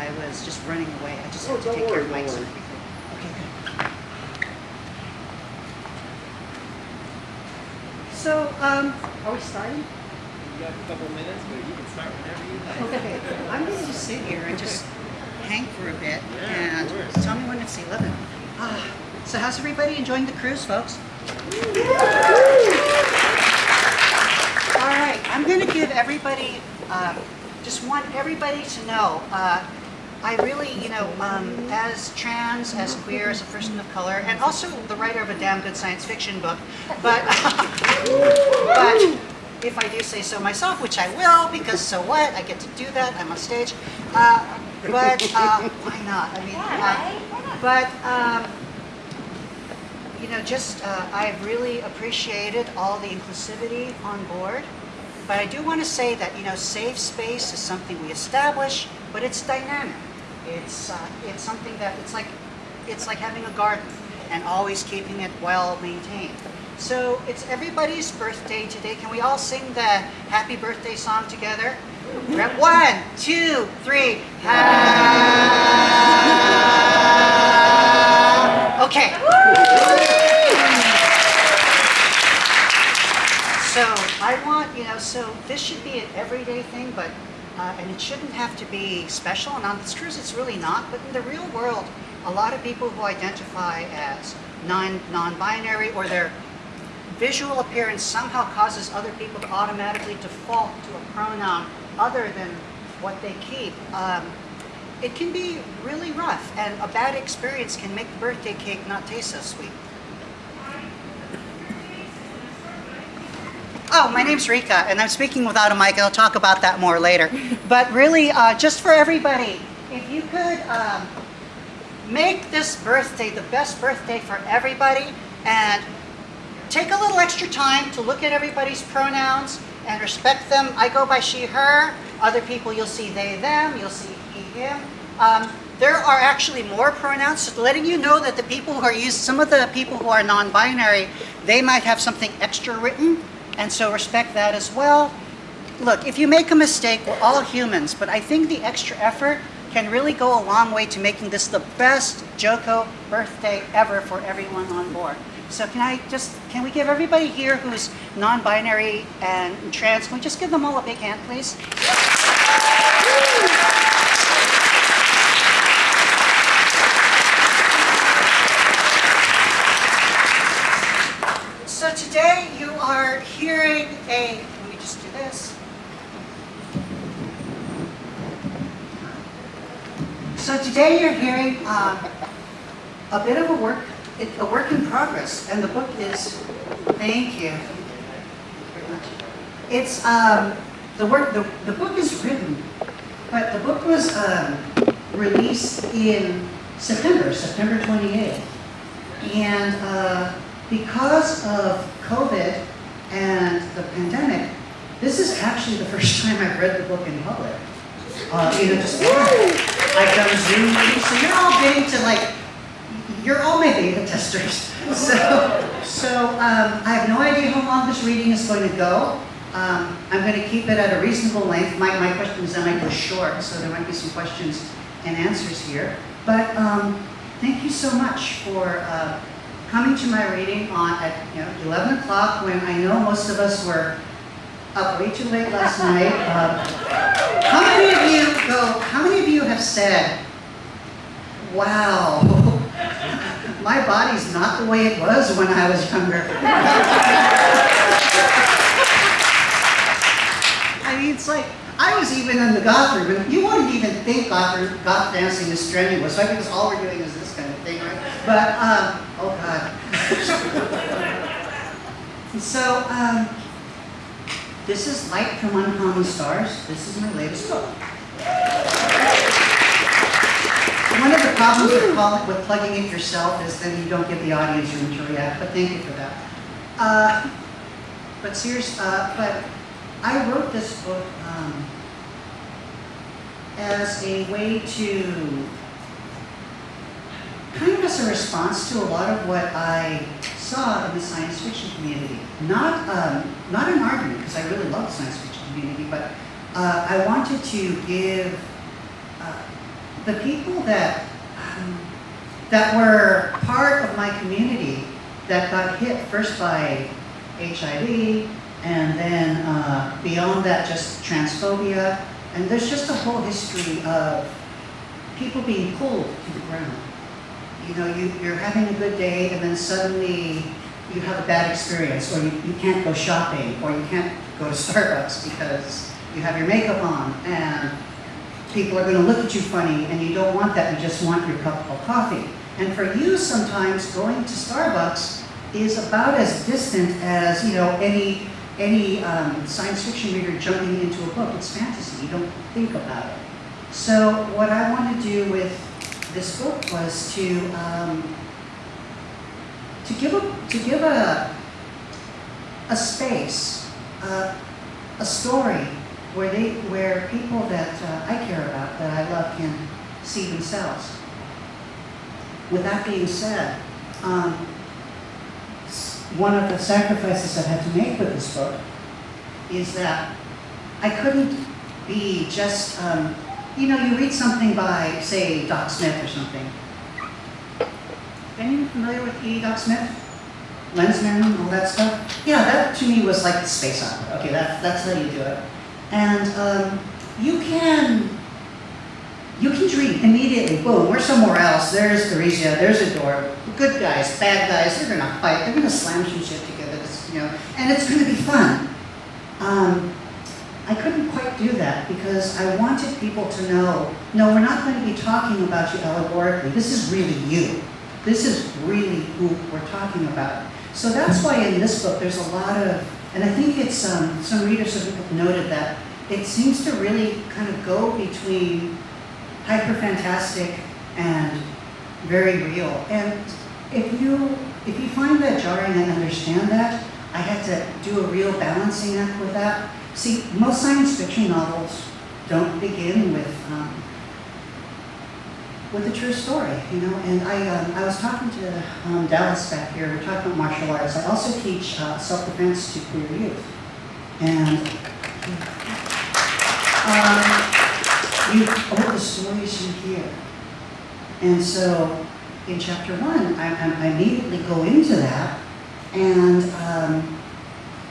I was just running away. I just Oh, had to don't take care of don't Mike's. worry. Okay, good. So, um, are we starting? You got a couple minutes, but you can start whenever you like. Okay, I'm going to just sit here and just hang for a bit Yeah, and tell me when it's 11. Ah, so how's everybody enjoying the cruise, folks? All right, I'm going to give everybody, uh, just want everybody to know, uh, I really, you know, um, as trans, as queer, as a person of color, and also the writer of a damn good science fiction book, but, but if I do say so myself, which I will, because so what, I get to do that, I'm on stage, uh, but uh, why not? I mean, uh, but um, you know, just uh, I've really appreciated all the inclusivity on board. But I do want to say that you know, safe space is something we establish, but it's dynamic. It's uh, it's something that it's like it's like having a garden and always keeping it well maintained. So it's everybody's birthday today. Can we all sing the happy birthday song together? One, two, three. Okay. So I want, you know, so this should be an everyday thing, but, uh, and it shouldn't have to be special. And on this cruise, it's really not. But in the real world, a lot of people who identify as non, non-binary or their visual appearance somehow causes other people to automatically default to a pronoun other than what they keep. Um, it can be really rough, and a bad experience can make the birthday cake not taste so sweet. Oh, my name's Ryka, and I'm speaking without a mic, I'll talk about that more later. But really, uh, just for everybody, if you could um, make this birthday the best birthday for everybody, and take a little extra time to look at everybody's pronouns and respect them. I go by she, her. Other people, you'll see they, them. You'll see he, him. Um, there are actually more pronouns, letting you know that the people who are used, some of the people who are non-binary, they might have something extra written, and so respect that as well. Look, if you make a mistake, we're all humans, but I think the extra effort can really go a long way to making this the best JoCo birthday ever for everyone on board. So can I just, can we give everybody here who's non-binary and trans, can we just give them all a big hand, please? So today you are a, let me just do this. So today you're hearing um, a bit of a work, a work in progress, and the book is, thank you. It's, um, the work, the, the book is written, but the book was um, released in September, September 28th. And uh, because of COVID and the pandemic, this is actually the first time I've read the book in public. Uh, you know, just I've done Zoom meetings, so you're all getting to like, you're all my beta testers. So, so um, I have no idea how long this reading is going to go. Um, I'm going to keep it at a reasonable length. My, my questions I go short, so there might be some questions and answers here. But um, thank you so much for uh, coming to my reading on at you know 11 o'clock when I know most of us were up way too late last night. Uh, how many of you go? How many of you have said, "Wow, my body's not the way it was when I was younger"? I mean, it's like I was even in the goth room, and you wouldn't even think goth, goth dancing is strenuous, right? Because all we're doing is this kind of thing, right? But um, oh god. so um, this is Light from Uncommon Stars. This is my latest book. One of the problems with, with plugging it yourself is then you don't give the audience room to react, but thank you for that. Uh, but serious, uh, but I wrote this book um, as a way to, kind of as a response to a lot of what I saw in the science fiction community. Not, um, not an argument, because I really love the science fiction community, but uh, I wanted to give uh, the people that, um, that were part of my community that got hit first by HIV, and then uh, beyond that, just transphobia, and there's just a whole history of people being pulled to the ground. You know, you, you're having a good day, and then suddenly you have a bad experience, or you, you can't go shopping, or you can't go to Starbucks because you have your makeup on, and people are going to look at you funny, and you don't want that. You just want your cup of coffee. And for you, sometimes going to Starbucks is about as distant as you know any any um, science fiction reader jumping into a book. It's fantasy. You don't think about it. So what I want to do with this book was to um, to give a to give a a space, uh, a story where they where people that uh, I care about, that I love, can see themselves. With that being said, um, one of the sacrifices I had to make with this book is that I couldn't be just, um, you know, you read something by, say, Doc Smith or something. Anyone familiar with E. Doc Smith? Lensman, all that stuff? Yeah, that to me was like space opera. Okay, that, that's how you do it. And um, you can you can dream immediately. Boom, we're somewhere else. There's Theresia. There's a door. Good guys, bad guys. They're gonna fight. They're gonna slam some shit together. You know, and it's gonna be fun. Um, I couldn't quite do that because I wanted people to know. No, we're not going to be talking about you allegorically. This is really you. This is really who we're talking about. So that's why in this book there's a lot of, and I think it's um, some readers have noted that it seems to really kind of go between hyper fantastic and very real. And if you if you find that jarring, I understand that. I had to do a real balancing act with that. See, most science fiction novels don't begin with um, with a true story, you know. And I um, I was talking to um, Dallas back here. We're talking about martial arts. I also teach uh, self defense to queer youth, and. Um, you all the stories you hear. And so in chapter one, I, I I immediately go into that, and um,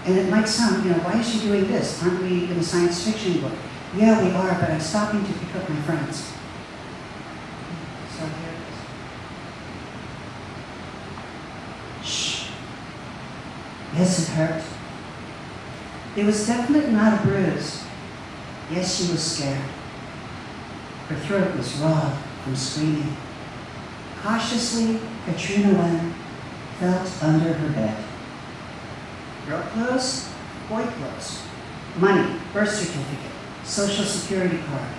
and it might sound, you know, why is she doing this? Aren't we in a science fiction book? Yeah, we are, but I'm stopping to pick up my friends. So here it is. Shh. Yes, it hurt. It was definitely not a bruise. Yes, she was scared. Her throat was raw from screaming. Cautiously, Katrina Nguyen felt under her bed. Girl clothes, boy clothes, money, birth certificate, social security card,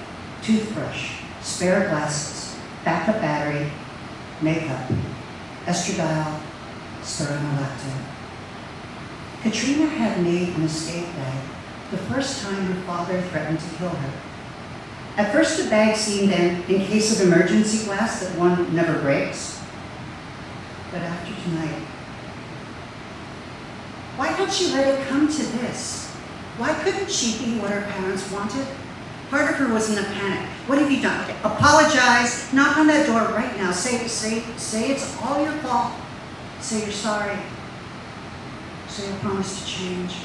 toothbrush, spare glasses, backup battery, makeup, estradiol, spironolactone. Katrina had made an escape bag the first time her father threatened to kill her. At first, the bag seemed an in case of emergency glass that one never breaks. But after tonight, why had she let it come to this? Why couldn't she be what her parents wanted? Part of her was in a panic. What have you done? Apologize. Knock on that door right now. Say, say, say it's all your fault. Say you're sorry. Say I promise to change.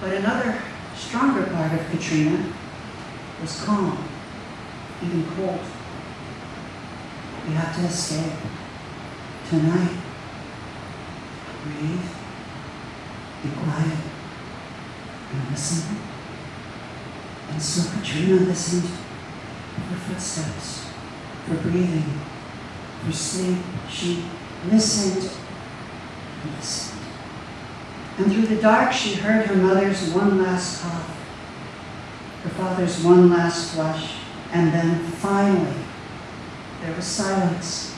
But another stronger part of Katrina was calm, even cold. You have to escape. Tonight, breathe, quiet, and listen. And so Katrina listened for footsteps, for breathing, for sleep. She listened and listened. And through the dark, she heard her mother's one last cough her father's one last flush, and then finally, there was silence.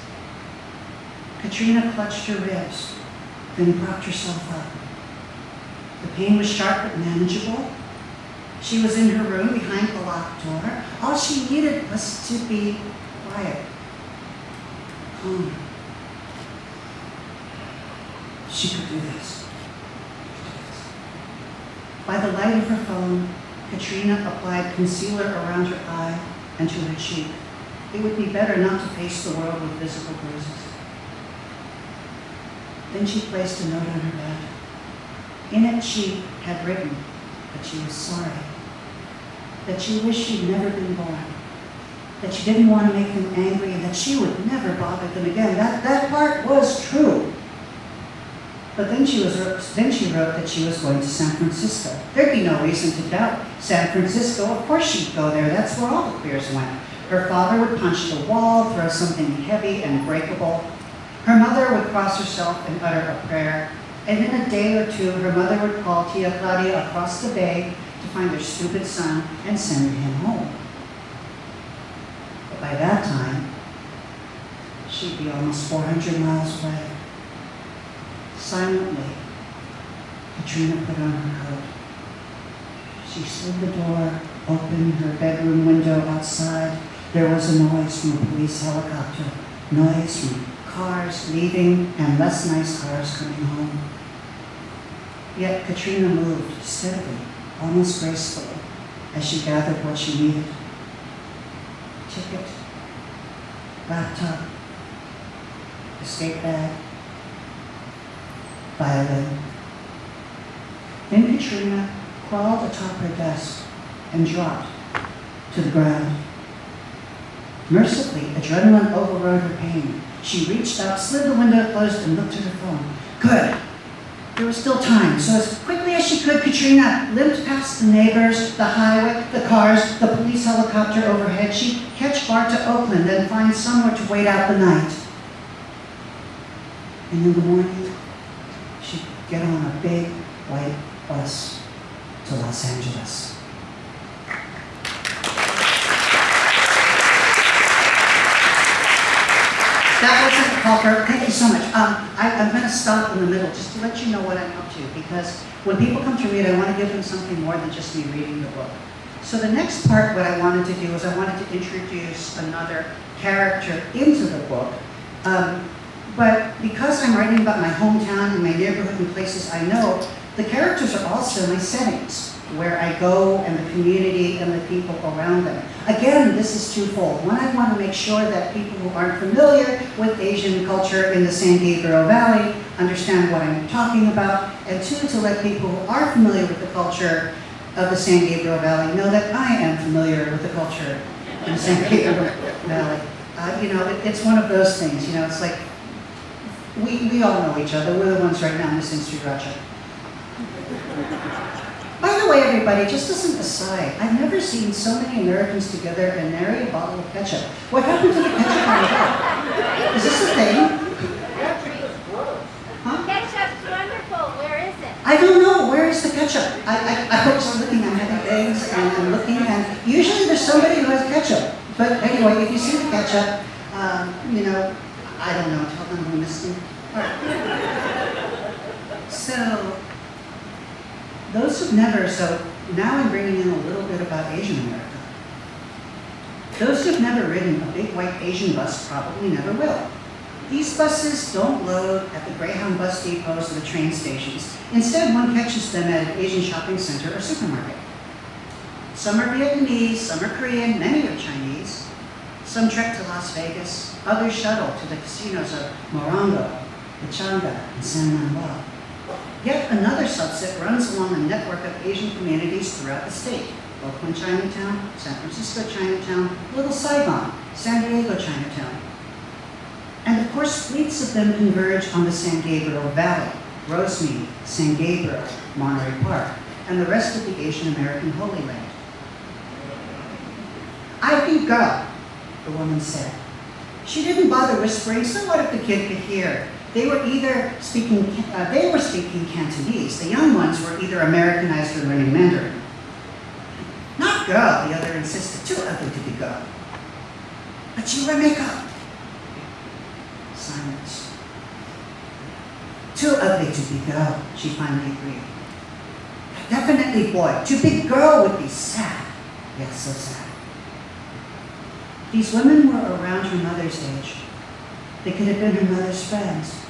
Katrina clutched her ribs, then propped herself up. Pain was sharp but manageable. She was in her room behind the locked door. All she needed was to be quiet, calm. She could do this. By the light of her phone, Katrina applied concealer around her eye and to her cheek. It would be better not to face the world with visible bruises. Then she placed a note on her bed. In it, she had written that she was sorry, that she wished she'd never been born, that she didn't want to make them angry, and that she would never bother them again. That, that part was true. But then she, was, then she wrote that she was going to San Francisco. There'd be no reason to doubt San Francisco. Of course she'd go there. That's where all the queers went. Her father would punch the wall, throw something heavy and breakable. Her mother would cross herself and utter a prayer. And in a day or two, her mother would call Tia Claudia across the bay to find her stupid son and send him home. But by that time, she'd be almost 400 miles away. Silently, Katrina put on her coat. She slid the door open, her bedroom window outside. There was a noise from a police helicopter, noise from cars leaving and less nice cars coming home. Yet Katrina moved steadily, almost gracefully, as she gathered what she needed. Ticket, laptop, escape bag, violin. Then Katrina crawled atop her desk and dropped to the ground. Mercifully, adrenaline overrode her pain. She reached up, slid the window closed, and looked at her phone. Good. There was still time, so as quickly as she could, Katrina limped past the neighbors, the highway, the cars, the police helicopter overhead. She'd catch BART to Oakland, then find somewhere to wait out the night. And in the morning, she'd get on a big white bus to Los Angeles. That wasn't. Thank you so much. Um, I, I'm going to stop in the middle just to let you know what I'm up to because when people come to read, I want to give them something more than just me reading the book. So the next part, what I wanted to do is I wanted to introduce another character into the book. Um, but because I'm writing about my hometown and my neighborhood and places I know, the characters are also my settings, where I go and the community and the people around them. Again, this is twofold. One, I want to make sure that people who aren't familiar with Asian culture in the San Gabriel Valley understand what I'm talking about, and two, to let people who are familiar with the culture of the San Gabriel Valley know that I am familiar with the culture in the San Gabriel Valley. Uh, you know, it, it's one of those things, you know, it's like, we, we all know each other. We're the ones right now Street Racha. By the way, everybody, just as an aside, I've never seen so many Americans together and nary a bottle of ketchup. What happened to the ketchup on the top? Is this a thing? Huh? Ketchup's wonderful. Where is it? I don't know. Where is the ketchup? I, I, I was looking, I'm having eggs and I'm looking, and usually there's somebody who has ketchup. But anyway, if you see the ketchup, um, you know, I don't know, tell them we missed. All right. So, those who've never, so now I'm bringing in a little bit about Asian America. Those who've never ridden a big white Asian bus probably never will. These buses don't load at the Greyhound bus depots or the train stations. Instead, one catches them at an Asian shopping center or supermarket. Some are Vietnamese, some are Korean, many are Chinese. Some trek to Las Vegas, others shuttle to the casinos of Morongo, Pechanga, and San Manuel. Yet another subset runs along a network of Asian communities throughout the state. Oakland Chinatown, San Francisco Chinatown, Little Saigon, San Diego Chinatown. And of course, fleets of them converge on the San Gabriel Valley, Rosemead, San Gabriel, Monterey Park, and the rest of the Asian American Holy Land. I can go, the woman said. She didn't bother whispering, so what if the kid could hear? They were either speaking, uh, they were speaking Cantonese. The young ones were either Americanized or learning Mandarin. Not girl, the other insisted, too ugly to be girl. But you wear makeup. Silence. Too ugly to be girl, she finally agreed. Definitely boy. Too big girl would be sad. Yes, so sad. These women were around her mother's age. They could have been her mother's friends.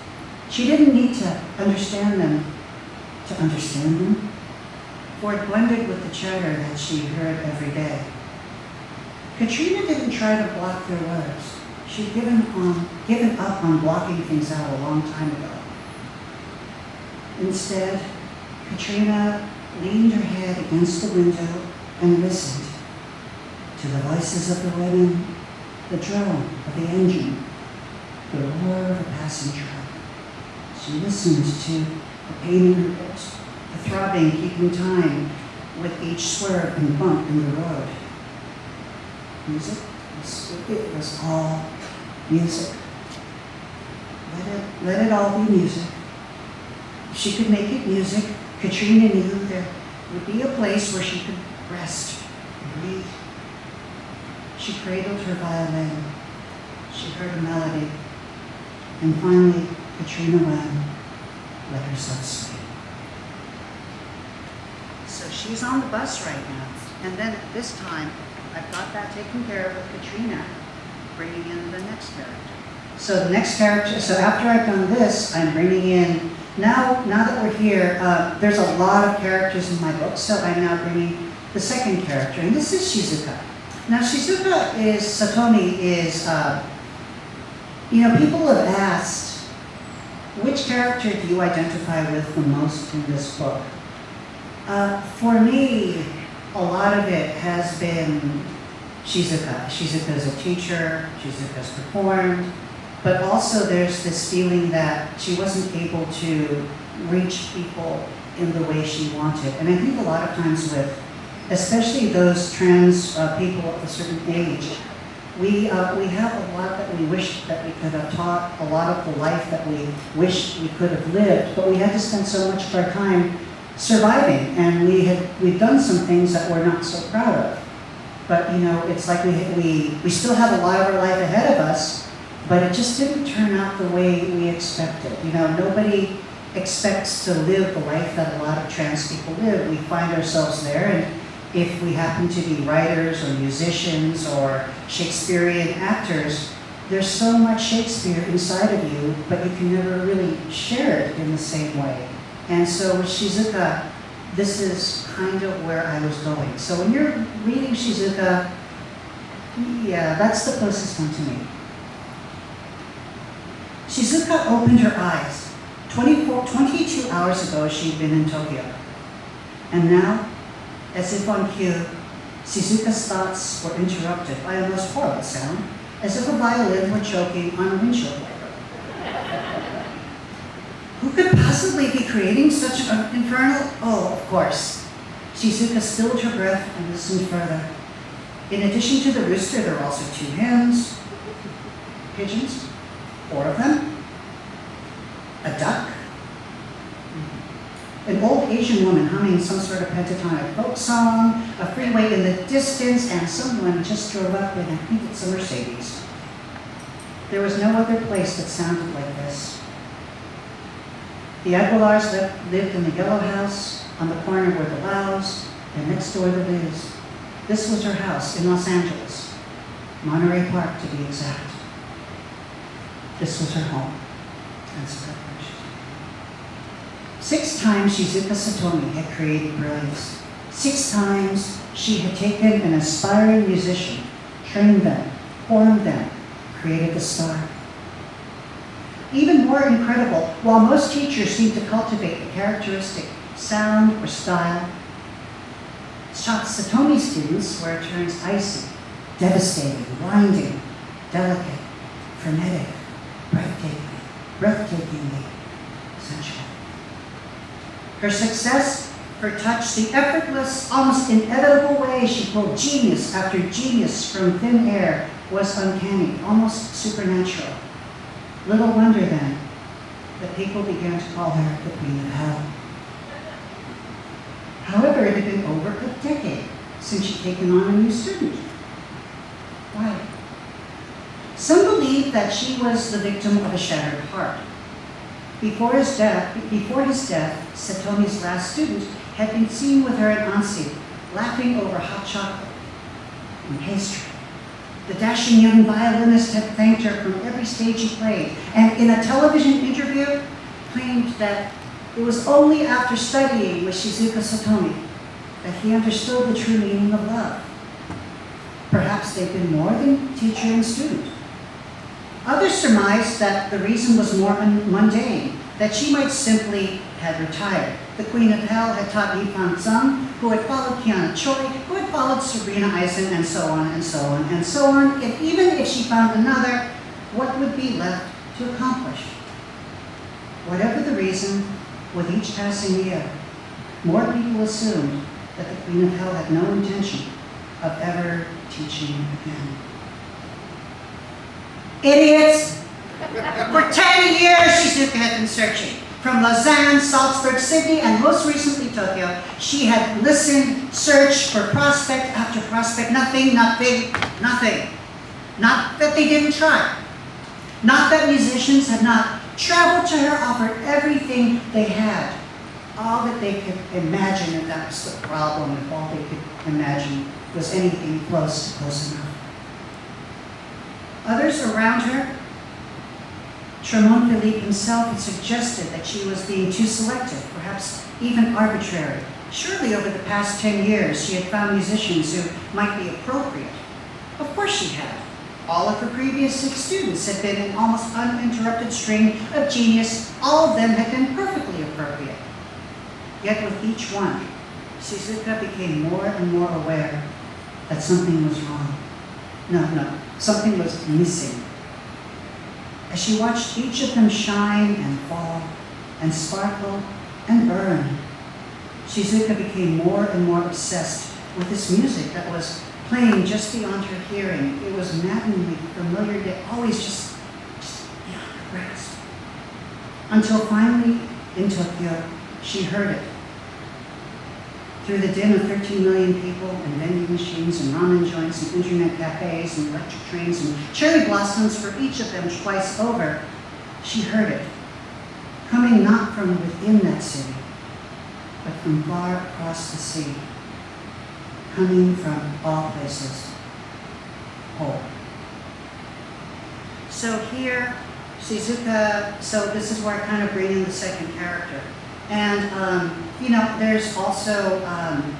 She didn't need to understand them to understand them, for it blended with the chatter that she heard every day. Katrina didn't try to block their words. She'd given, on, given up on blocking things out a long time ago. Instead, Katrina leaned her head against the window and listened to the voices of the women, the drone of the engine, the roar of a passing. She listened to the pain in her hips, the throbbing keeping time with each swerve and bump in the road. Music, was- it was all music. Let it, let it all be music. If she could make it music, Katrina knew there would be a place where she could rest and breathe. She cradled her violin. She heard a melody. And finally, Katrina Nguyen let herself sleep. So she's on the bus right now. And then at this time, I've got that taken care of with Katrina, bringing in the next character. So the next character, so after I've done this, I'm bringing in, now, now that we're here, uh, there's a lot of characters in my book, so I'm now bringing the second character, and this is Shizuka. Now Shizuka is, Satomi is, uh, you know, people have asked, which character do you identify with the most in this book? Uh, for me, a lot of it has been Shizuka. Shizuka is a teacher, Shizuka's performed, but also there's this feeling that she wasn't able to reach people in the way she wanted. And I think a lot of times with, especially those trans uh, people of a certain age, we, uh, we have a lot that we wish that we could have taught, a lot of the life that we wish we could have lived, but we had to spend so much of our time surviving, and we had, we've done some things that we're not so proud of. But, you know, it's like we, we, we still have a lot of our life ahead of us, but it just didn't turn out the way we expected. You know, nobody expects to live the life that a lot of trans people live. We find ourselves there, and if we happen to be writers or musicians or Shakespearean actors, there's so much Shakespeare inside of you, but you can never really share it in the same way. And so with Shizuka, this is kind of where I was going. So when you're reading Shizuka, yeah, that's the closest one to me. Shizuka opened her eyes. 24, 22 hours ago, she'd been in Tokyo. And now, as if on cue, Shizuka's thoughts were interrupted by a most horrible sound, as if a violin were choking on a windshield wiper. Who could possibly be creating such an infernal? Oh, of course. Shizuka stilled her breath and listened further. In addition to the rooster, there were also two hens, pigeons, four of them, a duck, an old Asian woman humming some sort of pentatonic folk song, a freeway in the distance, and someone just drove up in, I think it's a Mercedes. There was no other place that sounded like this. The Aguilars lived, in the yellow house on the corner where the Laos, and next door the Liz. This was her house in Los Angeles, Monterey Park to be exact. This was her home. And so that was she. Six times Shizuka Satomi had created brilliance. Six times she had taken an aspiring musician, trained them, formed them, created the star. Even more incredible, while most teachers seem to cultivate a characteristic sound or style, Satomi students where it turns icy, devastating, winding, delicate, frenetic, breathtaking, breathtakingly. Her success, her touch, the effortless, almost inevitable way she pulled genius after genius from thin air was uncanny, almost supernatural. Little wonder then that people began to call her the Queen of Hell. However, it had been over a decade since she'd taken on a new student. Why? Some believe that she was the victim of a shattered heart. Before his death, before his death, Satomi's last student had been seen with her at Ansi, laughing over hot chocolate and pastry. The dashing young violinist had thanked her from every stage he played, and in a television interview, claimed that it was only after studying with Shizuka Satomi that he understood the true meaning of love. Perhaps they'd been more than teacher and student. Others surmised that the reason was more mundane, that she might simply have retired. The Queen of Hell had taught Yi Fan Tsung, who had followed Kiana Choi, who had followed Sabrina Eisen, and so on and so on and so on. If, even if she found another, what would be left to accomplish? Whatever the reason, with each passing year, more people assumed that the Queen of Hell had no intention of ever teaching again. Idiots! For 10 years, Shizuka had been searching. From Lausanne, Salzburg, Sydney, and most recently Tokyo, she had listened, searched for prospect after prospect. Nothing, nothing, nothing. Not that they didn't try. Not that musicians had not traveled to her, offered everything they had. All that they could imagine, and that was the problem, if all they could imagine was anything close to close enough. Others around her Tremon Philippe himself had suggested that she was being too selective, perhaps even arbitrary. Surely over the past 10 years, she had found musicians who might be appropriate. Of course she had. All of her previous six students had been an almost uninterrupted string of genius. All of them had been perfectly appropriate. Yet with each one, Shizuka became more and more aware that something was wrong. No, no, something was missing. As she watched each of them shine and fall and sparkle and burn, Shizuka became more and more obsessed with this music that was playing just beyond her hearing. It was maddeningly familiar, yet always just, just beyond her grasp. Until finally, in Tokyo, she heard it. Through the din of 13 million people and vending machines and ramen joints and internet cafes and electric trains and cherry blossoms for each of them twice over, she heard it, coming not from within that city, but from far across the sea, coming from all places, whole. So here, Shizuka, so this is where I kind of bring in the second character. And, um, you know, there's also, um,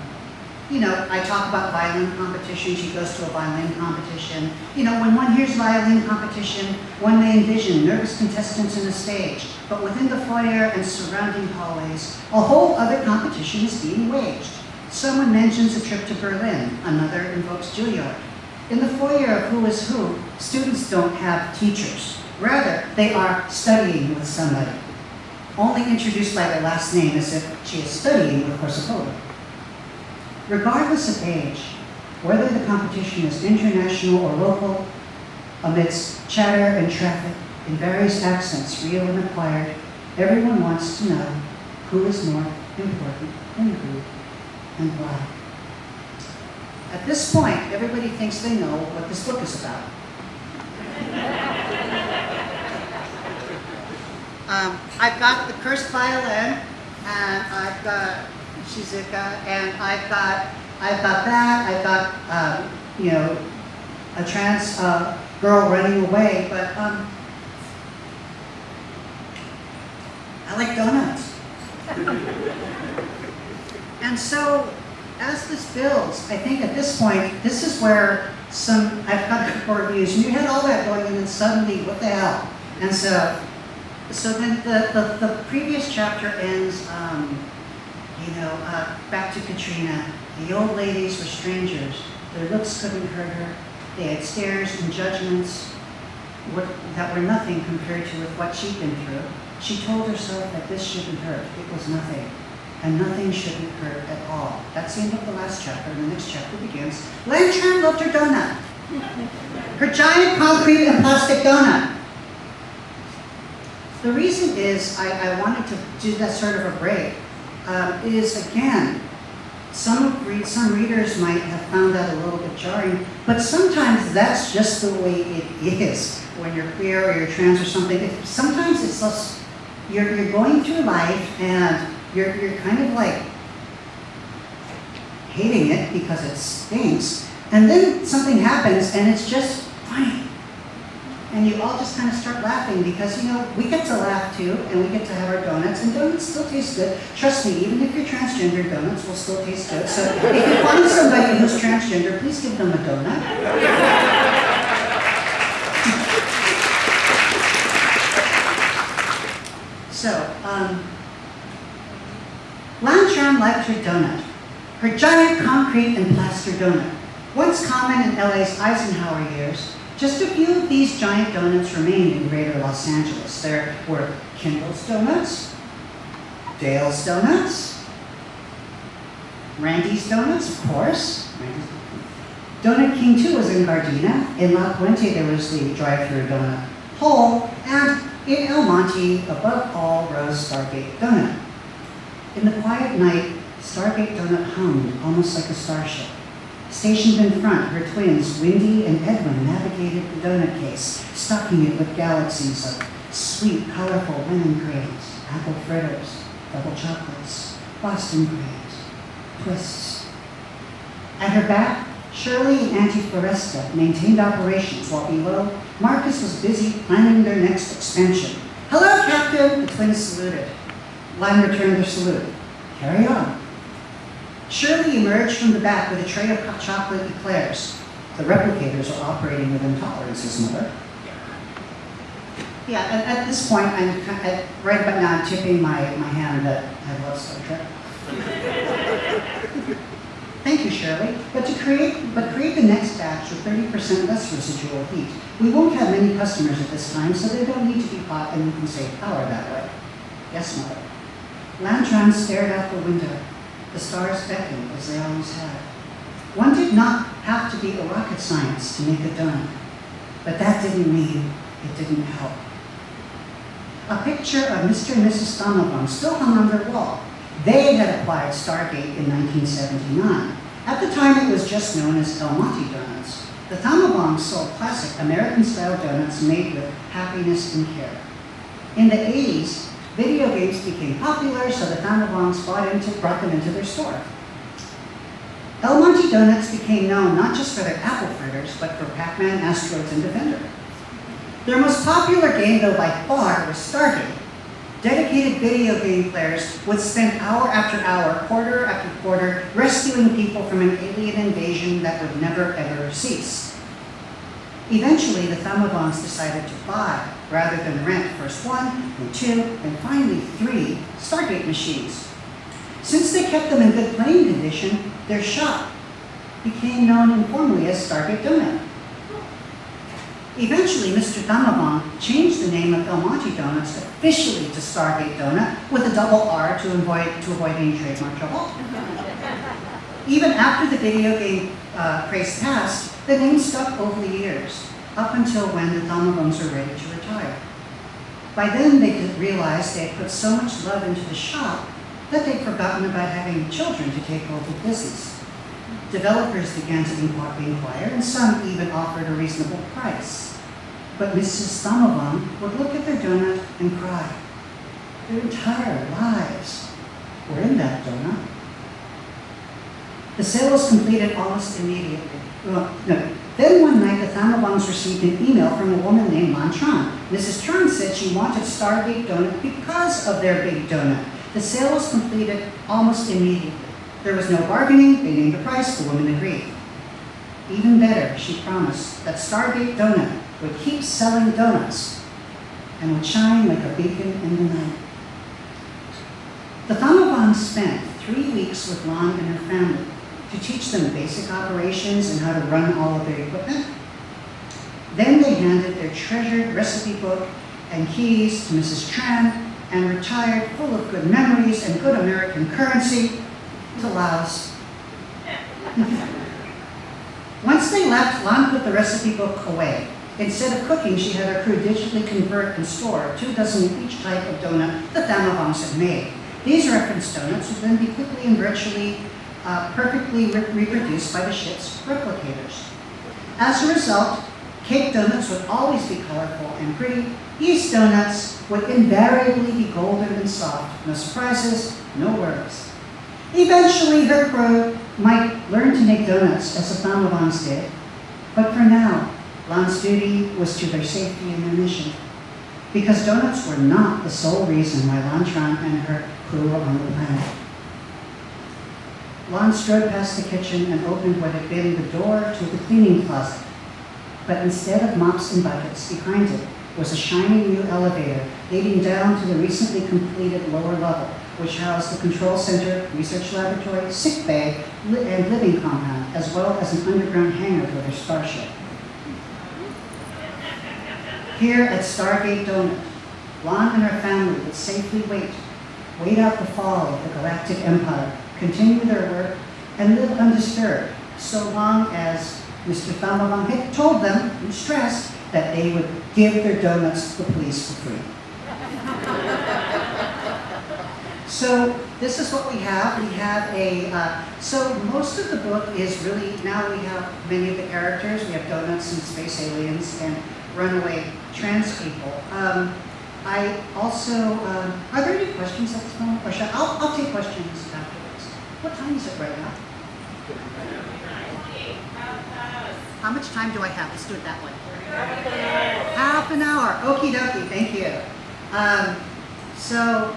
you know, I talk about violin competition. She goes to a violin competition. You know, when one hears violin competition, one may envision nervous contestants in a stage. But within the foyer and surrounding hallways, a whole other competition is being waged. Someone mentions a trip to Berlin. Another invokes Juilliard. In the foyer of Who is Who, students don't have teachers. Rather, they are studying with somebody only introduced by their last name as if she is studying with Korsakova. Regardless of age, whether the competition is international or local, amidst chatter and traffic in various accents, real and acquired, everyone wants to know who is more important than who and why. At this point, everybody thinks they know what this book is about. Um, I've got the cursed violin, and I've got Shizuka, and I've got I've got that. I've got um, you know a trans uh, girl running away, but um, I like donuts. and so, as this builds, I think at this point, this is where some I've got core reviews, and you had all that going, and then suddenly, what the hell? And so. So then the, the, the previous chapter ends, um, you know, uh, back to Katrina. The old ladies were strangers. Their looks couldn't hurt her. They had stares and judgments what, that were nothing compared to with what she'd been through. She told herself that this shouldn't hurt. It was nothing. And nothing shouldn't hurt at all. That's the end of the last chapter, the next chapter begins. Lan Tran loved her donut. Her giant concrete and plastic donut. The reason is I, I wanted to do that sort of a break um, is again, some some readers might have found that a little bit jarring, but sometimes that's just the way it is when you're queer or you're trans or something. It, sometimes it's just you're, you're going through life and you're, you're kind of like hating it because it stinks, and then something happens and it's just funny. And you all just kind of start laughing because, you know, we get to laugh too, and we get to have our donuts, and donuts still taste good. Trust me, even if you're transgender, donuts will still taste good. So if you find somebody who's transgender, please give them a donut. So, um, Lan Tran liked her donut, her giant concrete and plaster donut. Once common in LA's Eisenhower years, just a few of these giant donuts remained in greater Los Angeles. There were Kindle's Donuts, Dale's Donuts, Randy's Donuts, of course. Donut King 2 was in Gardena. In La Puente, there was the drive-through donut hole. And in El Monte, above all, rose Stargate Donut. In the quiet night, Stargate Donut hummed almost like a starship. Stationed in front, her twins, Wendy and Edwin, navigated the donut case, stocking it with galaxies of sweet, colorful lemon creams, apple fritters, double chocolates, Boston creams, twists. At her back, Shirley and Auntie Floresta maintained operations, while below, Marcus was busy planning their next expansion. Hello, Captain! The twins saluted. Lime returned their salute. Carry on. Shirley emerged from the back with a tray of hot chocolate eclairs. The replicators are operating with intolerances, Mother. Yeah, at, at this point, I'm at, right about now, I'm tipping my, my hand that I love Star Trek. Thank you, Shirley. But to create, but create the next batch with 30% less residual heat. We won't have many customers at this time, so they don't need to be hot and we can save power that way. Yes, Mother. Lan Tran stared out the window. The stars beckoned as they always had. One did not have to be a rocket science to make a donut, but that didn't mean it didn't help. A picture of Mr. and Mrs. Donovan still hung on their wall. They had acquired Stargate in 1979. At the time, it was just known as El Monte Donuts. The Thammavongs sold classic American-style donuts made with happiness and care. In the 80s, video games became popular, so the Thammavongs bought into, brought them into their store. El Monte Donuts became known not just for their apple fritters, but for Pac-Man, Asteroids, and Defender. Their most popular game, though by far, was Stargate. Dedicated video game players would spend hour after hour, quarter after quarter, rescuing people from an alien invasion that would never ever cease. Eventually, the Thammavongs decided to buy, rather than rent, first one, then two, and finally three Stargate machines. Since they kept them in good playing condition, their shop became known informally as Stargate Donut. Eventually, Mr. Thammavong changed the name of El Monte Donuts officially to Starrgate Donut with a double R to avoid, to avoid any trademark trouble. Even after the video game uh, craze passed, the name stuck over the years, up until when the Thammavongs were ready to retire. By then, they could realize they had put so much love into the shop that they'd forgotten about having children to take over the business. Developers began to inqu- inquire, and some even offered a reasonable price. But Mrs. Thammavong would look at their donut and cry. Their entire lives were in that donut. The sale was completed almost immediately. Well, no. Then one night, the Thammavongs received an email from a woman named Lan Tran. Mrs. Tran said she wanted Starrgate Donut because of their big donut. The sale was completed almost immediately. There was no bargaining, they named the price, the woman agreed. Even better, she promised that Starrgate Donut would keep selling donuts and would shine like a beacon in the night. The Thammavongs spent three weeks with Lan and her family to teach them basic operations and how to run all of their equipment. Then they handed their treasured recipe book and keys to Mrs. Tran and retired full of good memories and good American currency to Laos. Once they left, Lan put the recipe book away. Instead of cooking, she had her crew digitally convert and store two dozen of each type of donut the Thammavongs had made. These reference donuts would then be quickly and virtually uh, perfectly re- reproduced by the ship's replicators. As a result, cake donuts would always be colorful and pretty. Yeast donuts would invariably be golden and soft. No surprises, no worries. Eventually, her crew might learn to make donuts as the Thammavongs did, but for now, Lon's duty was to their safety and their mission. Because donuts were not the sole reason why Lan Tran and her crew were on the planet. Lon strode past the kitchen and opened what had been the door to the cleaning closet. But instead of mops and buckets, behind it was a shiny new elevator leading down to the recently completed lower level, which housed the control center, research laboratory, sick bay, li- and living compound, as well as an underground hangar for their starship. Here at Starrgate Donut, Lon and her family would safely wait, wait out the fall of the Galactic Empire, continue their work, and live undisturbed, so long as Mr. Thammavong had told them, and stressed, that they would give their donuts to the police for free. So this is what we have. We have a, uh, so most of the book is really, now we have many of the characters. We have donuts and space aliens and runaway trans people. Um, I also, um, are there any questions at this moment? Or I'll, I'll take questions afterwards. What time is it right now? How much time do I have? Let's do it that way. Half an hour. Okie dokie, thank you. Um, so,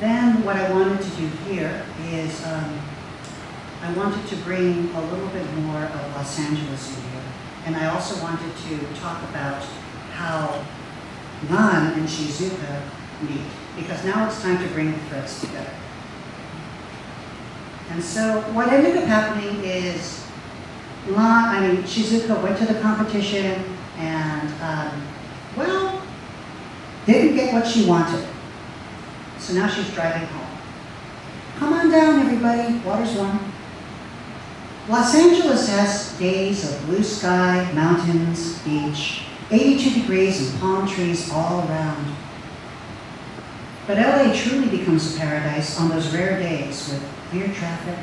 then what I wanted to do here is um, I wanted to bring a little bit more of Los Angeles in here. And I also wanted to talk about how Lan and Shizuka meet, because now it's time to bring the threads together. And so what ended up happening is Lan, I mean, Shizuka went to the competition and, um, well, didn't get what she wanted. So now she's driving home. Come on down, everybody. Water's warm. Los Angeles has days of blue sky, mountains, beach, 82 degrees and palm trees all around. But LA truly becomes a paradise on those rare days with clear traffic,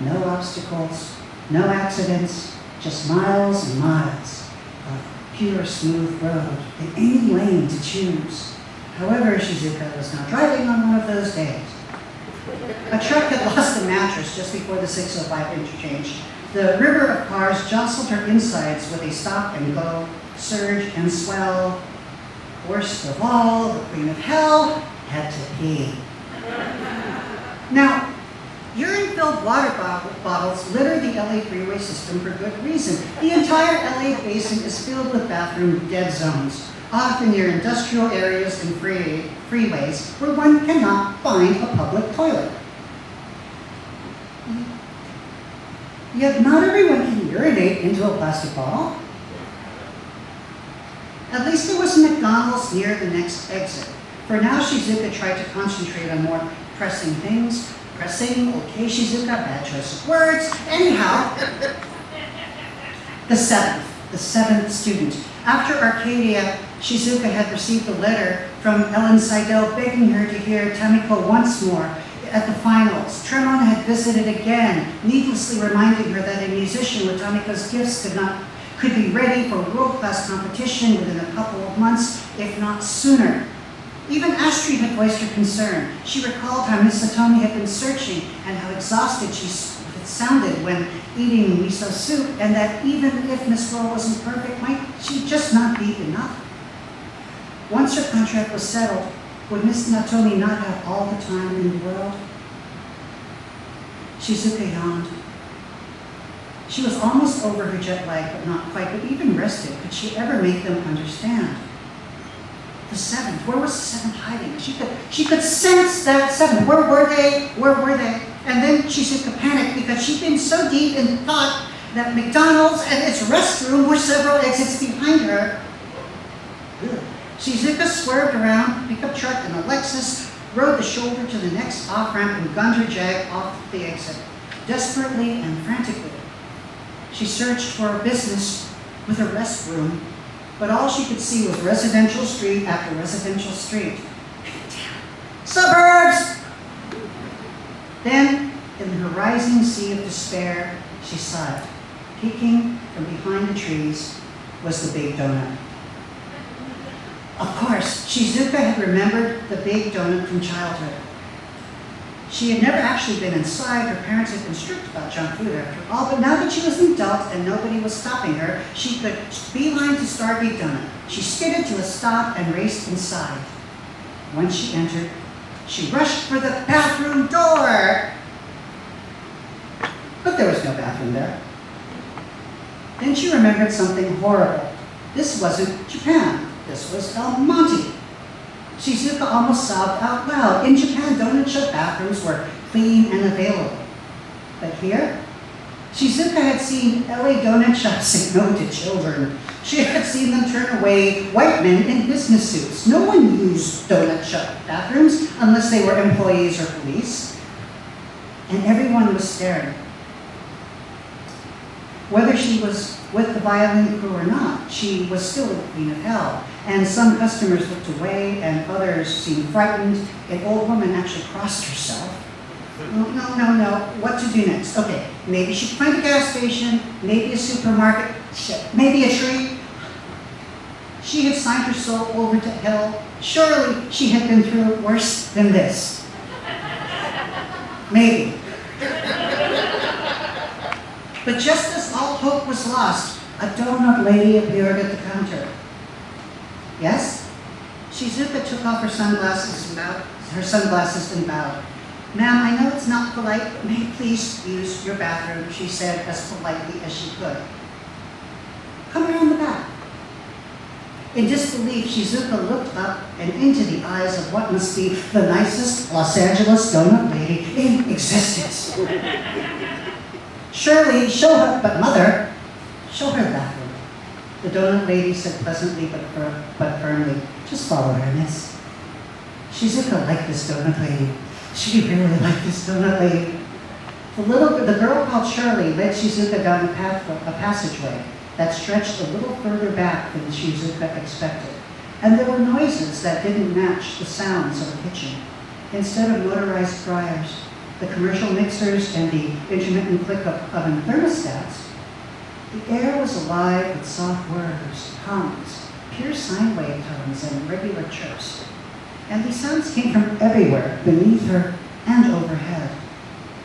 no obstacles, no accidents, just miles and miles of pure smooth road in any lane to choose. However, Shizuka was not driving on one of those days. A truck had lost a mattress just before the 605 interchange. The river of cars jostled her insides with a stop and go, surge and swell. Worst of all, the queen of hell had to pee. Now, urine-filled water bottles litter the LA freeway system for good reason. The entire LA basin is filled with bathroom dead zones, often near industrial areas and free, freeways where one cannot find a public toilet. Yet not everyone can urinate into a plastic bottle. At least there was a McDonald's near the next exit. For now, Shizuka tried to concentrate on more pressing things. Pressing, okay, Shizuka, bad choice of words. Anyhow, the seventh, the seventh student. After Arcadia, Shizuka had received a letter from Ellen Seidel begging her to hear Tamiko once more at the finals. Tremon had visited again, needlessly reminding her that a musician with Tamiko's gifts could not could be ready for world-class competition within a couple of months, if not sooner. Even Astrid had voiced her concern. She recalled how Miss Satomi had been searching and how exhausted she had sounded when eating miso soup, and that even if Miss Laurel wasn't perfect, might she just not be enough? Once her contract was settled, would Miss Satomi not have all the time in the world? Shizuka yawned. She was almost over her jet lag, but not quite. But even rested, could she ever make them understand? The seventh, where was the seventh hiding? She could, she could sense that seventh. Where were they? Where were they? And then she took a panic because she'd been so deep in thought that McDonald's and its restroom were several exits behind her. Shizuka swerved around, pickup truck and a Lexus, rode the shoulder to the next off-ramp and gunned her Jag off the exit. Desperately and frantically, she searched for a business with a restroom, but all she could see was residential street after residential street. Suburbs! Then, in the rising sea of despair, she sighed. Peeking from behind the trees was the big donut. Of course, Shizuka had remembered the big donut from childhood. She had never actually been inside. Her parents had been strict about junk food after all, but now that she was an adult and nobody was stopping her, she could beeline to Starrgate Donut. She skidded to a stop and raced inside. Once she entered, she rushed for the bathroom door. But there was no bathroom there. Then she remembered something horrible. This wasn't Japan. This was El Monte. Shizuka almost sobbed out loud. In Japan, donut shop bathrooms were clean and available. But here, Shizuka had seen LA donut shops say no to children. She had seen them turn away white men in business suits. No one used donut shop bathrooms unless they were employees or police. And everyone was staring. Whether she was with the violin crew or not, she was still the queen of hell. And some customers looked away and others seemed frightened. An old woman actually crossed herself. No, no, no, no. What to do next? Okay, maybe she could find a gas station, maybe a supermarket, maybe a tree. She had signed her soul over to hell. Surely she had been through worse than this. Maybe. But just as all hope was lost, a donut lady appeared at the counter. Yes? Shizuka took off her sunglasses and bowed, her sunglasses and bowed. Ma'am, I know it's not polite, but may please use your bathroom, she said as politely as she could. Come around the back. In disbelief, Shizuka looked up and into the eyes of what must be the nicest Los Angeles donut lady in existence. Shirley, show her, but mother, show her bathroom. The donut lady said pleasantly but, fir- but firmly, just follow her, miss. Shizuka liked this donut lady. She really liked this donut lady. The little, the girl called Shirley led Shizuka down a, path, a passageway that stretched a little further back than Shizuka expected. And there were noises that didn't match the sounds of the kitchen. Instead of motorized fryers, the commercial mixers, and the intermittent click of oven thermostats, the air was alive with soft whirs, hums, pure sine wave tones, and regular chirps. And these sounds came from everywhere, beneath her and overhead.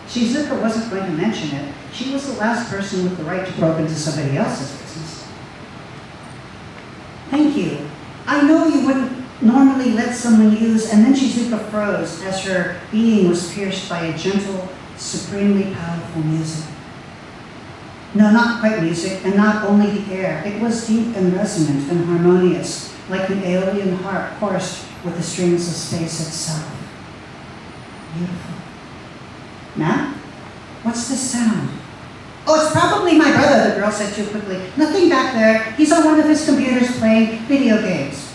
Shizuka wasn't going to mention it. She was the last person with the right to probe into somebody else's business. Thank you. I know you wouldn't normally let someone use, and then Shizuka froze as her being was pierced by a gentle, supremely powerful music. No, not quite music, and not only the air. It was deep and resonant and harmonious, like an alien harp chorused with the strings of space itself. Beautiful. Ma'am? What's this sound? Oh, it's probably my brother, the girl said too quickly. Nothing back there. He's on one of his computers playing video games.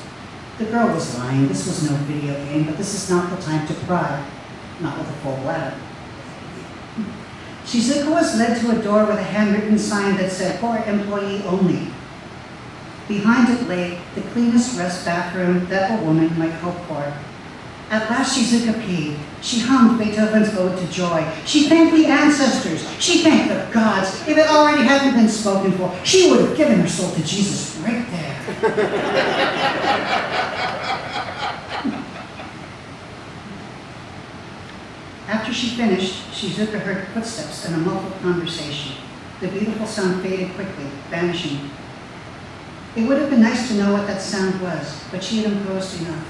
The girl was lying. This was no video game, but this is not the time to pry. Not with a full bladder. Shizuka was led to a door with a handwritten sign that said, for employee only. Behind it lay the cleanest rest bathroom that a woman might hope for. At last Shizuka peed. She hummed Beethoven's Ode to Joy. She thanked the ancestors. She thanked the gods. If it already hadn't been spoken for, she would have given her soul to Jesus right there. After she finished, Shizuka heard footsteps and a muffled conversation. The beautiful sound faded quickly, vanishing. It would have been nice to know what that sound was, but she had imposed enough.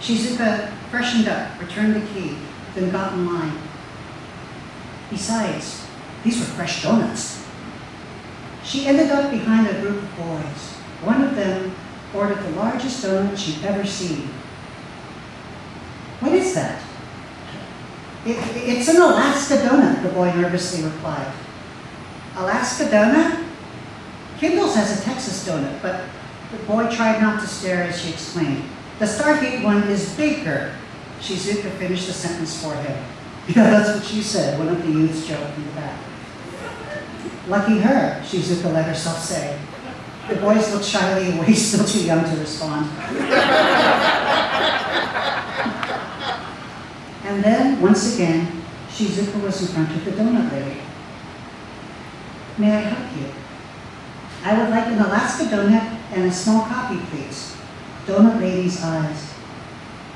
Shizuka freshened up, returned the key, then got in line. Besides, these were fresh donuts. She ended up behind a group of boys. One of them ordered the largest donut she'd ever seen. What is that? It, it's an Alaska donut, the boy nervously replied. Alaska donut? Kindle's has a Texas donut, but the boy tried not to stare as she explained. The Starrgate one is bigger. Shizuka finished the sentence for him. Yeah, that's what she said, one of the youths joked in the back. Lucky her, Shizuka let herself say. The boys looked shyly away, still too young to respond. and then, once again, Shizuka was in front of the donut lady. May I help you? I would like an Alaska donut and a small coffee, please. Donut lady's eyes.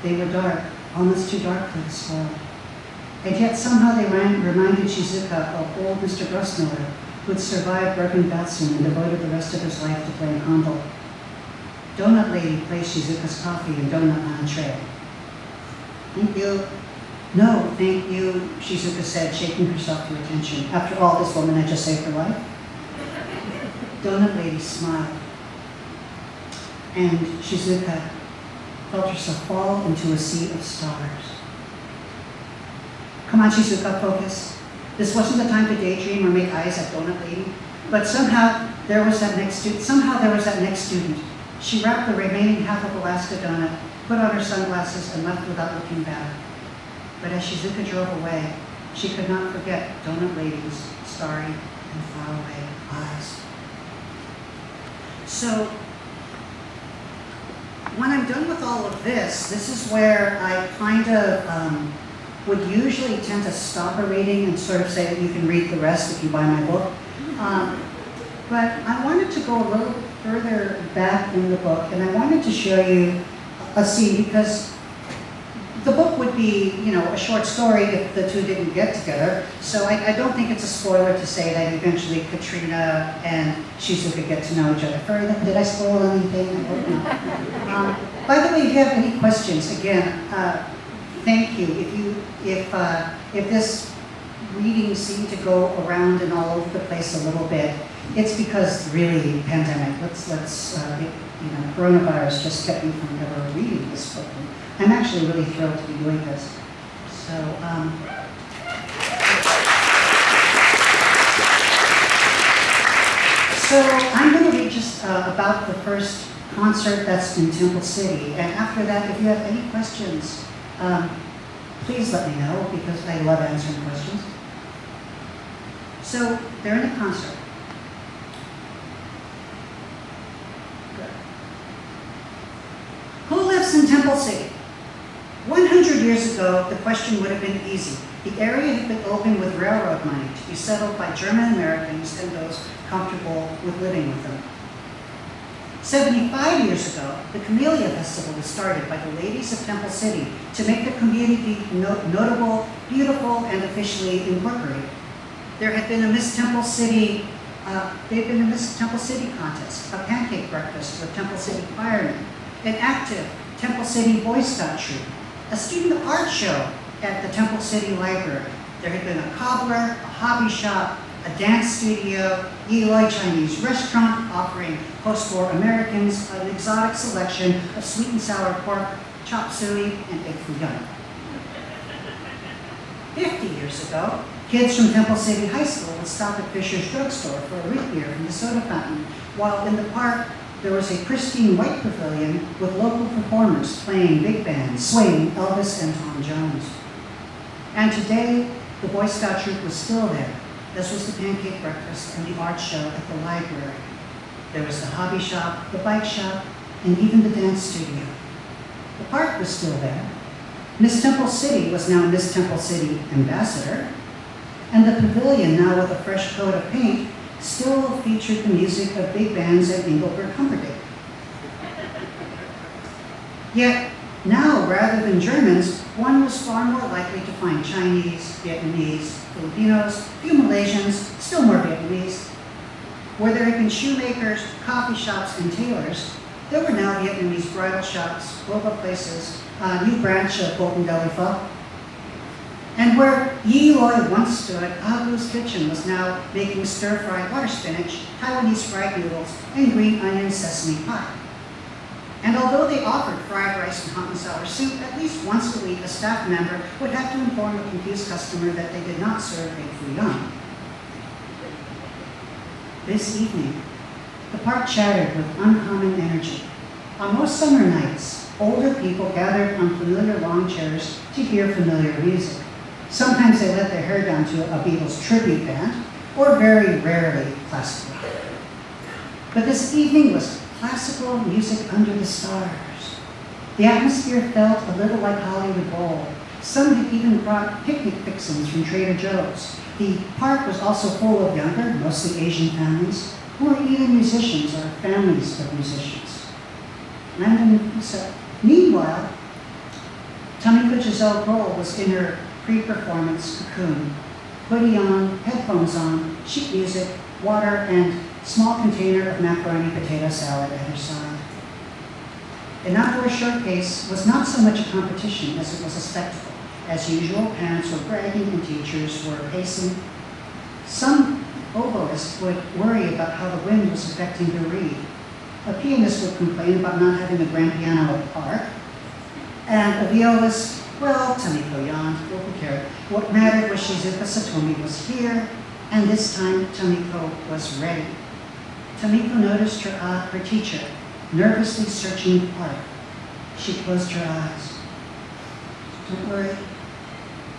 They were dark, almost too dark for this world. And yet somehow they ran, reminded Shizuka of old Mr. Grossmiller, who had survived Bergen Belsen and devoted the rest of his life to playing Handel. Donut Lady placed Shizuka's coffee and donut on a tray. Thank you. No, thank you, Shizuka said, shaking herself to attention. After all, this woman had just saved her life. Donut Lady smiled. And Shizuka felt herself fall into a sea of stars. Come on, Shizuka, focus. This wasn't the time to daydream or make eyes at Donut Lady, but somehow there was that next student. Somehow there was that next student. She wrapped the remaining half of Alaska donut, put on her sunglasses, and left without looking back. But as Shizuka drove away, she could not forget Donut Lady's starry and faraway eyes. So, when I'm done with all of this, this is where I kind of um, would usually tend to stop a reading and sort of say that you can read the rest if you buy my book. Um, but I wanted to go a little further back in the book, and I wanted to show you a scene because the book would be, you know, a short story if the two didn't get together. So I, I don't think it's a spoiler to say that eventually Katrina and Shizuka get to know each other further. Did I spoil anything? I hope not. Um, by the way, if you have any questions, again, uh, thank you. If you, if, uh, if this reading seemed to go around and all over the place a little bit, it's because really pandemic. Let's let's uh, it, you know coronavirus just kept me from ever reading this book. I'm actually really thrilled to be doing this. So. Um, So I'm going to read just uh, about the first concert that's in Temple City, and after that, if you have any questions, um, please let me know because I love answering questions. So they're in a concert. Good. Who lives in Temple City? 100 years ago, the question would have been easy. The area had been opened with railroad money to be settled by German Americans and those comfortable with living with them. 75 years ago, the Camellia Festival was started by the ladies of Temple City to make the community no notable, beautiful, and officially incorporated. There had been a Miss Temple City, uh, there had been a Miss Temple City contest, a pancake breakfast with Temple City firemen, an active Temple City Boy Scout troop, a student art show at the Temple City Library. There had been a cobbler, a hobby shop, a dance studio, Eloy Chinese restaurant offering post-war Americans an exotic selection of sweet and sour pork, chop suey, and egg foo young. 50 years ago, kids from Temple City High School would stop at Fisher's Drugstore for a root beer from the soda fountain, while in the park there was a pristine white pavilion with local performers playing big bands, swaying Elvis and Tom Jones. And today, the Boy Scout troop was still there, as was the pancake breakfast and the art show at the library. There was the hobby shop, the bike shop, and even the dance studio. The park was still there. Miss Temple City was now Miss Temple City Ambassador, and the pavilion, now with a fresh coat of paint, still featured the music of big bands at Engelbert Humperdinck. Yet, now, rather than Germans, one was far more likely to find Chinese, Vietnamese, Filipinos, few Malaysians, still more Vietnamese. Where there had been shoemakers, coffee shops, and tailors, there were now Vietnamese bridal shops, boba places, a new branch of Bolton Deli Pho. And where Yi Loi once stood, Agu's Kitchen was now making stir-fried water spinach, Taiwanese fried noodles, and green onion sesame pie. And although they offered fried rice and hot and sour soup, at least once a week a staff member would have to inform a confused customer that they did not serve egg foo. This evening, the park chattered with uncommon energy. On most summer nights, older people gathered on familiar lawn chairs to hear familiar music. Sometimes they let their hair down to a Beatles tribute band, or very rarely classical. But this evening was classical music under the stars. The atmosphere felt a little like Hollywood Bowl. Some had even brought picnic fixings from Trader Joe's. The park was also full of younger, mostly Asian families, who were either musicians or families of musicians. And so, meanwhile, Tamiko Giselle Grohl was in her pre-performance cocoon. Hoodie on, headphones on, sheet music, water, and small container of macaroni potato salad at her side. An outdoor showcase was not so much a competition as it was a spectacle. As usual, parents were bragging and teachers were pacing. Some oboists would worry about how the wind was affecting their reed. A pianist would complain about not having a grand piano at the park. And a violist, well, Tamiko cared? What mattered was Shizuka Satomi was here, and this time Tamiko was ready. Tamiko noticed her, uh, her teacher nervously searching the park. She closed her eyes. Don't worry,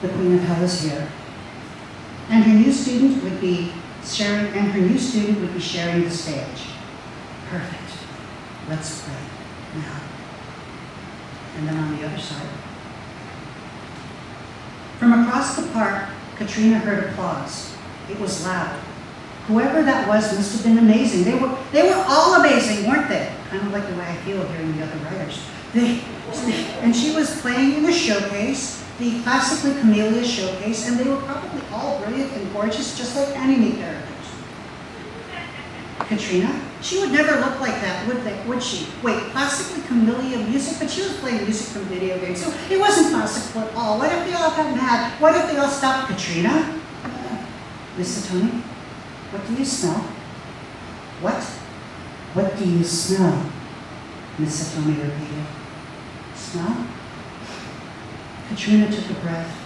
the Queen of Hell is here. And her new student would be sharing, and her new student would be sharing the stage. Perfect. Let's pray now. And then on the other side. From across the park, Katrina heard applause. It was loud. Whoever that was must have been amazing. They were, they were all amazing, weren't they? Kind of like the way I feel hearing the other writers. They, and she was playing in the showcase, the classically Camellia showcase, and they were probably all brilliant and gorgeous, just like anime characters. Katrina, she would never look like that, would they? Would she? Wait, classically Camellia music, but she was playing music from video games, so it wasn't classical at all. What if they all got mad? What if they all stopped Katrina? Uh, Miss Tony, what do you smell? What? What do you smell? Miss Satomi repeated. Smell? Katrina took a breath,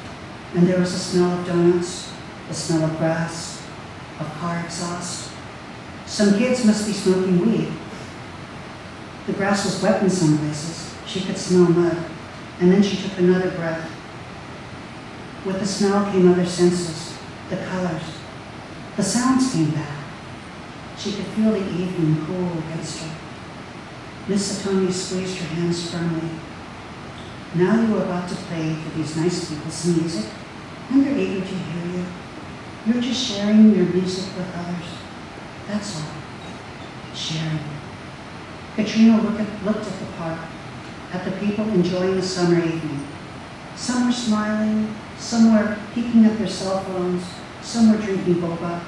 and there was a smell of donuts, a smell of grass, of car exhaust. Some kids must be smoking weed. The grass was wet in some places. She could smell mud. And then she took another breath. With the smell came other senses, the colors. The sounds came back. She could feel the evening cool against her. Miss Satomi squeezed her hands firmly. Now you are about to play for these nice people some music, and they're eager to hear you. You're just sharing your music with others. That's all. Sharing. Katrina looked at, looked at the park, at the people enjoying the summer evening. Some were smiling, some were peeking at their cell phones, some were drinking boba.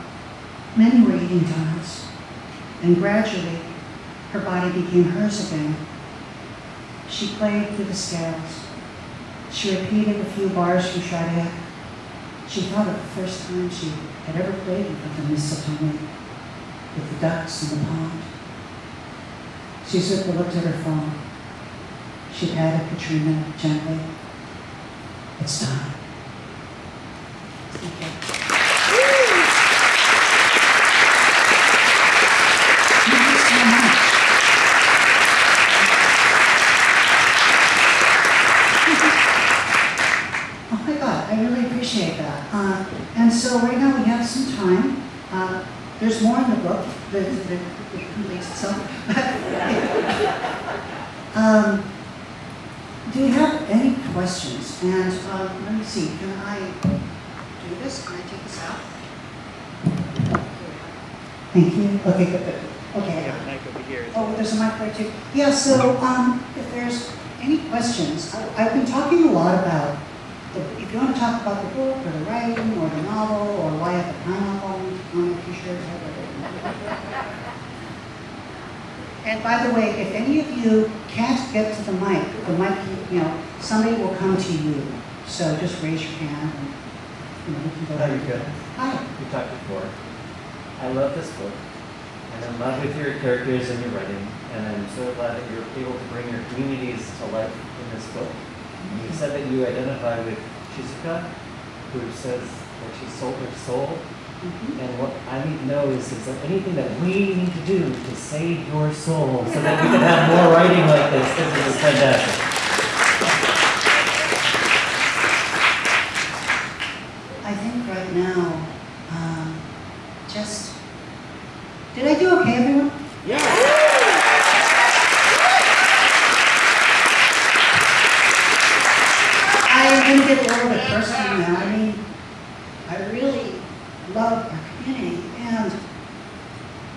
Many were eating donuts. And gradually, her body became hers again. She played through the scales. She repeated a few bars from Sade. She thought of the first time she had ever played with the Satomi, with the ducks in the pond. Shizuka looked at her phone. She patted Katrina gently. It's time. Thank you. Thank you so much. Oh my God, I really appreciate that. Uh, and so right now we have some time. Uh, there's more in the book that, that, that completes itself. um, do you have any questions? And um, let me see, can I do this? Can I take this out? Thank you. Okay, good, good. Okay. Yeah, mic over here. Oh, there's a mic there too. Yeah, so um, if there's any questions, I- I've been talking a lot about, the- if you want to talk about the book or the writing or the novel or why I have a pineapple on a t-shirt. And by the way, if any of you can't get to the mic, the mic, you know, somebody will come to you. So just raise your hand and, you know, we can go. You good? Hi. We talked before. I love this book. And I'm in love with your characters and your writing. And I'm so glad that you're able to bring your communities to life in this book. You said that you identify with Shizuka, who says that she sold her soul. Mhm. And what I need to know is, is there anything that we need to do to save your soul so that we can have more writing like this? This is fantastic. I think right now, um, just, did I do okay, everyone? Yeah. I am gonna get a little bit personal now. I mean, I really love our community and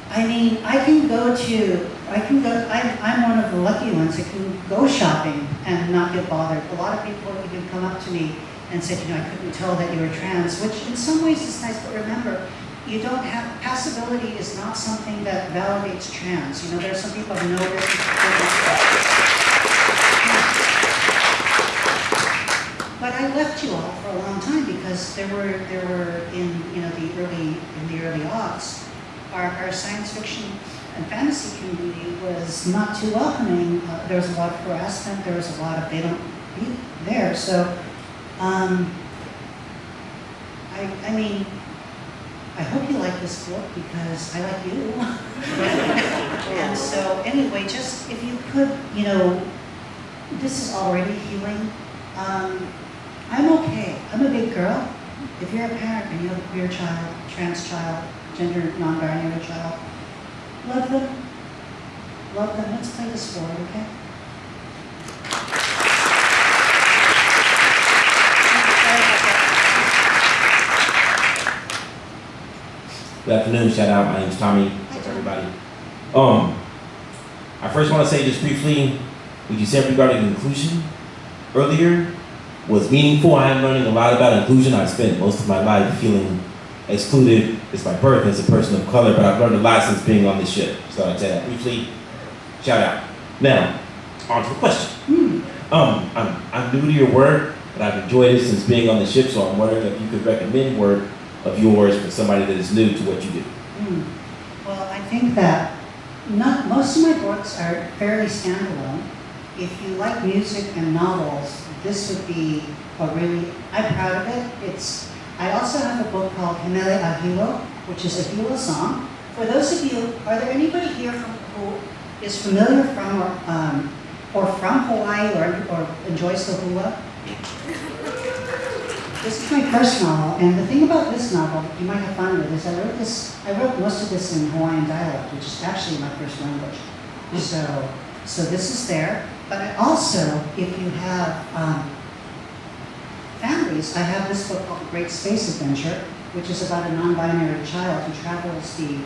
I mean, I can go to, I can go, I'm, I'm one of the lucky ones that can go shopping and not get bothered. A lot of people even come up to me and said, you know, I couldn't tell that you were trans, which in some ways is nice, but remember, you don't have, passability is not something that You know, there are some people who know this. But I left you all for a long time because there were, there were in, you know, the early, in the early aughts, our, our science fiction and fantasy community was not too welcoming. Uh, there was a lot of harassment, there was a lot of, they don't be there. So, um, I, I mean, like this book because I like you. and so, anyway, just if you could, you know, this is already healing. Um, I'm okay. I'm a big girl. If you're a parent and you have a queer child, trans child, gender non-binary child, love them. Love them. Let's play this forward, okay? Good afternoon, shout out, my name's Tommy, what's everybody? Um, I first want to say just briefly, what you said regarding inclusion earlier was meaningful. I am learning a lot about inclusion. I've spent most of my life feeling excluded as my birth as a person of color, but I've learned a lot since being on this ship. So I'd say that briefly, shout out. Now, on to the question. Hmm. Um, I'm, I'm new to your work, but I've enjoyed it since being on the ship, so I'm wondering if you could recommend work of yours for somebody that is new to what you do. Hmm. Well, I think that not, most of my books are fairly standalone. If you like music and novels, this would be a really, I'm proud of it. It's, I also have a book called He Mele a Hilo, which is a hula song. For those of you, are there anybody here from, who is familiar from or, um, or from Hawaii or, or enjoys the hula? This is my first novel, and the thing about this novel you might have fun with is I wrote this. I wrote most of this in Hawaiian dialect, which is actually my first language. So, so this is there. But I also, if you have um, families, I have this book called Great Space Adventure, which is about a non-binary child who travels the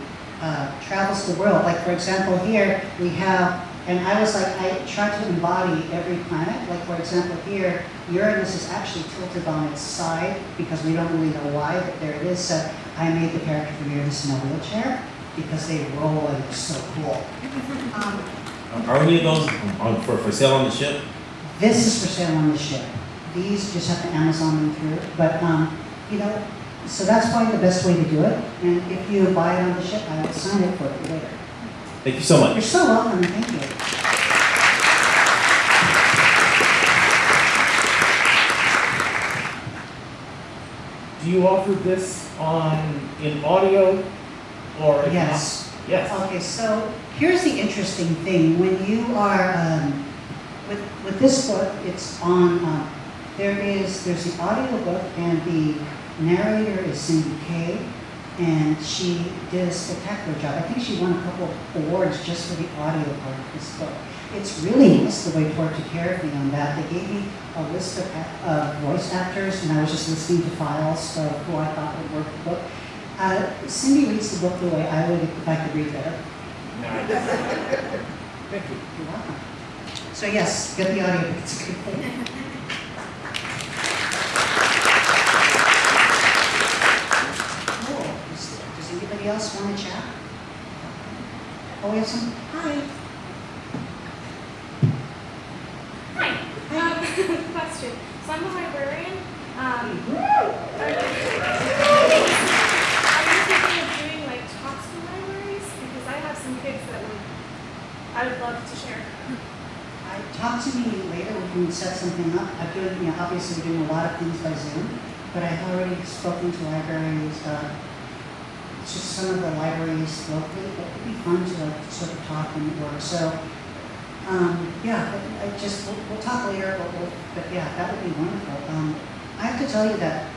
uh, travels the world. Like for example, here we have, and I was like, I tried to embody every planet. Like for example, here Uranus is actually tilted on its side because we don't really know why, but there it is. So I made the character for Uranus in a wheelchair because they roll and it's so cool. Um, Are any of those on, for, for sale on the ship? this is for sale on the ship. These just have to Amazon them through. But um, you know, so that's probably the best way to do it. And if you buy it on the ship, I will sign it for you later. Thank you so much. You're so welcome. Thank you. Do you offer this on, in audio or? if not- Yes. Yes. Okay, so here's the interesting thing. When you are, um, with, with this book, it's on, uh, there is, there's the audio book and the narrator is Cindy Kay. And she did a spectacular job. I think she won a couple of awards just for the audio part of this book. It's really nice the way Tor took care of me on that. They gave me a list of uh, voice actors and I was just listening to files of who I thought would work the book. Uh, Cindy reads the book the way I would if I could read better. Thank you. You're welcome. So yes, get the audio, it's a good thing. Cool. Does does anybody else want to chat? Oh, we have some. Hi. Um, question. So I'm a librarian. Um, are you, thinking of doing like talks in libraries? Because I have some kids that would, I would love to share. I talk to me later, we can set something up. I feel like you know, obviously we're doing a lot of things by Zoom, but I've already spoken to librarians. uh, just some of the libraries locally, it would be fun to like sort of talk and work, so, um, yeah, I I just, we'll, we'll talk later, but we'll, but yeah, that would be wonderful. Um, I have to tell you that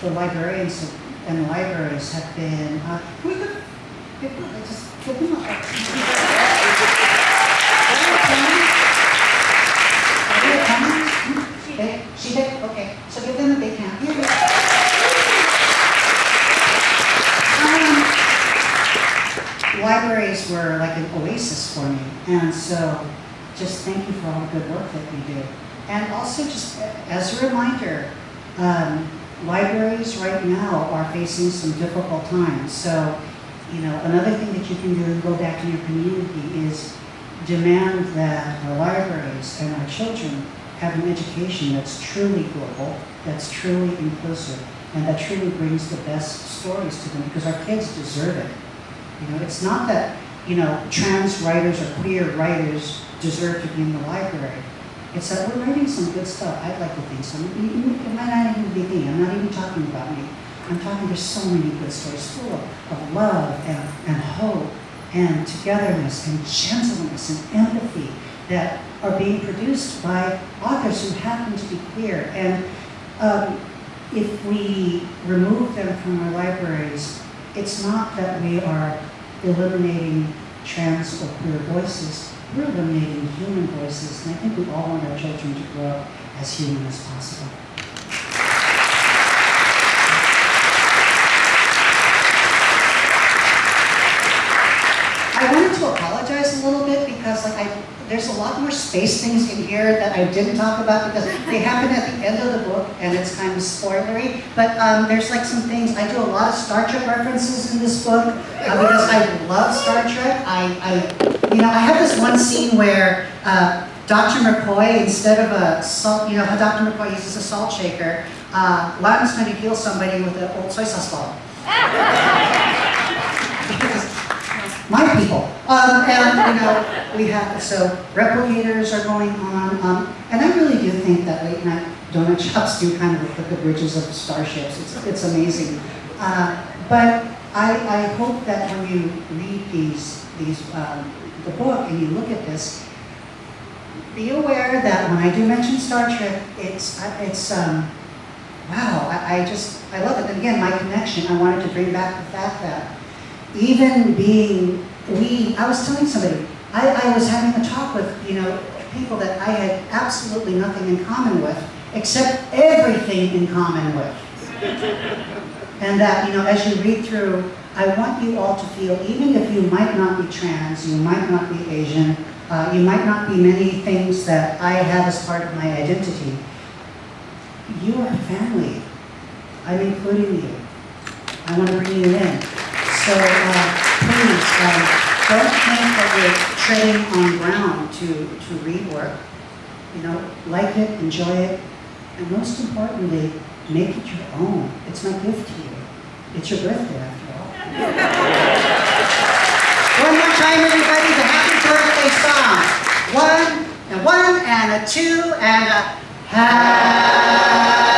the librarians and libraries have been, uh, we go, give them, just give them a. Are they coming? They, she did, okay, so give them a big hand. Um, Libraries were like an oasis for me, and so just thank you for all the good work that you do. And also just as a reminder, um, libraries right now are facing some difficult times. So, you know, another thing that you can do, go back to your community, is demand that our libraries and our children have an education that's truly global, that's truly inclusive, and that truly brings the best stories to them, because our kids deserve it. You know, it's not that, you know, trans writers or queer writers deserve to be in the library. It's that we're writing some good stuff. I'd like to think so. It it might not even be me. I'm not even talking about me. I'm talking there's so many good stories full of, of love and, and hope and togetherness and gentleness and empathy that are being produced by authors who happen to be queer. And um, if we remove them from our libraries, it's not that we are eliminating trans or queer voices, we're human voices, and I think we all want our children to grow up as human as possible. I wanted to apologize a because like I, there's a lot more space things in here that I didn't talk about because they happen at the end of the book and it's kind of spoilery. But um, there's like some things, I do a lot of Star Trek references in this book uh, because I love Star Trek. I, I, you know, I have this one scene where uh, Dr. McCoy, instead of a salt, you know how Dr. McCoy uses a salt shaker, uh, Loudon's going to heal somebody with an old soy sauce bottle. my people. Um, and, you know, we have, so replicators are going on. Um, and I really do think that late night donut shops do kind of look like the bridges of starships. It's, it's amazing. Uh, but I, I hope that when you read these, these, um, the book and you look at this, be aware that when I do mention Star Trek, it's, it's, um, wow, I, I just, I love it. And again, my connection, I wanted to bring back the fact that even being, we, I was telling somebody, I, I was having a talk with, you know, people that I had absolutely nothing in common with, except everything in common with. and that, you know, as you read through, I want you all to feel, even if you might not be trans, you might not be Asian, uh, you might not be many things that I have as part of my identity, you are family. I'm including you. I want to bring you in. So uh, please, um, don't think that you're treading on ground to, to read work. You know, like it, enjoy it, and most importantly, make it your own. It's my gift to you. It's your birthday, after all. one more time, everybody, the happy birthday song. One, and one, and a two, and a ha.